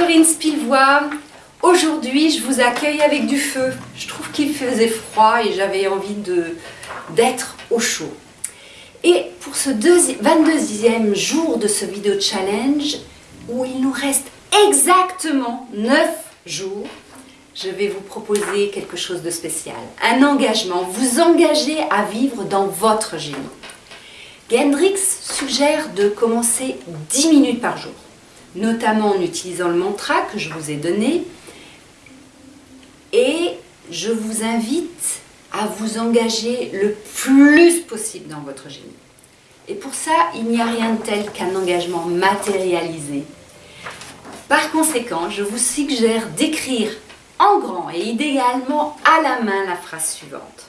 Corinne Spilvois. Aujourd'hui, je vous accueille avec du feu. Je trouve qu'il faisait froid et j'avais envie d'être au chaud. Et pour ce 22e jour de ce vidéo challenge, où il nous reste exactement 9 jours, je vais vous proposer quelque chose de spécial. Un engagement, vous engager à vivre dans votre génie. Gendrix suggère de commencer 10 minutes par jour, notamment en utilisant le mantra que je vous ai donné. Et je vous invite à vous engager le plus possible dans votre génie. Et pour ça, il n'y a rien de tel qu'un engagement matérialisé. Par conséquent, je vous suggère d'écrire en grand et idéalement à la main la phrase suivante.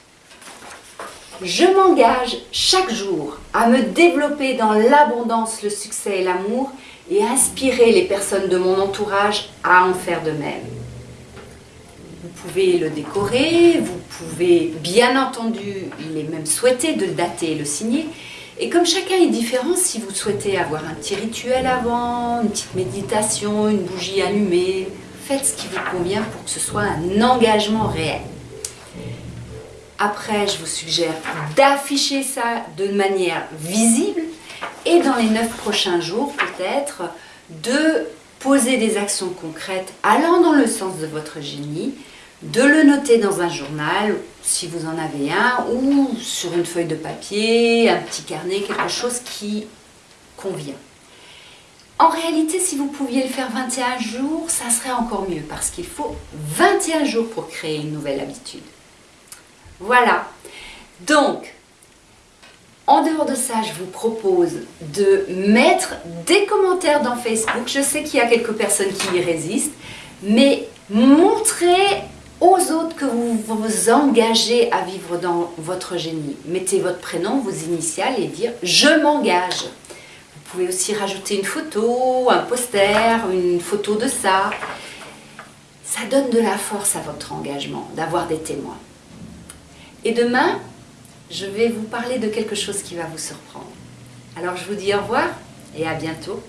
Je m'engage chaque jour à me développer dans l'abondance, le succès et l'amour et inspirer les personnes de mon entourage à en faire de même. Vous pouvez le décorer, vous pouvez bien entendu, il est même souhaité de le dater et le signer. Et comme chacun est différent, si vous souhaitez avoir un petit rituel avant, une petite méditation, une bougie allumée, faites ce qui vous convient pour que ce soit un engagement réel. Après, je vous suggère d'afficher ça de manière visible et dans les neuf prochains jours, peut-être, de poser des actions concrètes allant dans le sens de votre génie, de le noter dans un journal, si vous en avez un, ou sur une feuille de papier, un petit carnet, quelque chose qui convient. En réalité, si vous pouviez le faire 21 jours, ça serait encore mieux parce qu'il faut 21 jours pour créer une nouvelle habitude. Voilà. Donc, en dehors de ça, je vous propose de mettre des commentaires dans Facebook. Je sais qu'il y a quelques personnes qui y résistent, mais montrez aux autres que vous vous engagez à vivre dans votre génie. Mettez votre prénom, vos initiales et dire « je m'engage ». Vous pouvez aussi rajouter une photo, un poster, une photo de ça. Ça donne de la force à votre engagement, d'avoir des témoins. Et demain, je vais vous parler de quelque chose qui va vous surprendre. Alors je vous dis au revoir et à bientôt.